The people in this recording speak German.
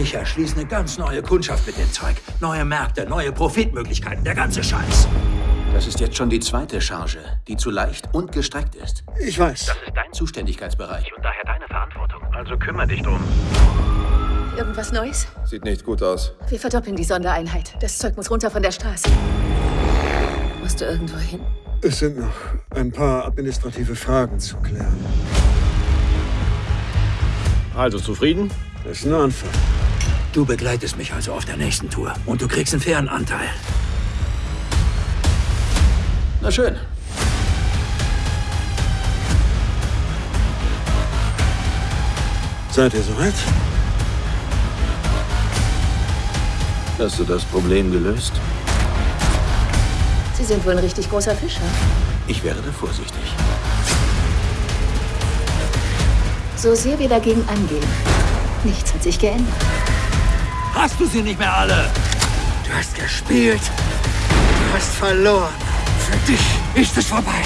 Ich erschließe eine ganz neue Kundschaft mit dem Zeug. Neue Märkte, neue Profitmöglichkeiten, der ganze Scheiß. Das ist jetzt schon die zweite Charge, die zu leicht und gestreckt ist. Ich weiß. Das ist dein Zuständigkeitsbereich und daher deine Verantwortung. Also kümmere dich drum. Irgendwas Neues? Sieht nicht gut aus. Wir verdoppeln die Sondereinheit. Das Zeug muss runter von der Straße. Musst du irgendwo hin? Es sind noch ein paar administrative Fragen zu klären. Also zufrieden? Das ist ein Anfang. Du begleitest mich also auf der nächsten Tour und du kriegst einen fairen Anteil. Na schön. Seid ihr soweit? Hast du das Problem gelöst? Sie sind wohl ein richtig großer Fischer. Ich wäre da vorsichtig. So sehr wir dagegen angehen, nichts hat sich geändert. Hast du sie nicht mehr alle? Du hast gespielt. Du hast verloren. Für dich ist es vorbei.